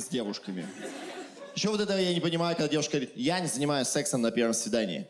с девушками. Еще вот это я не понимаю, когда девушка говорит, я не занимаюсь сексом на первом свидании.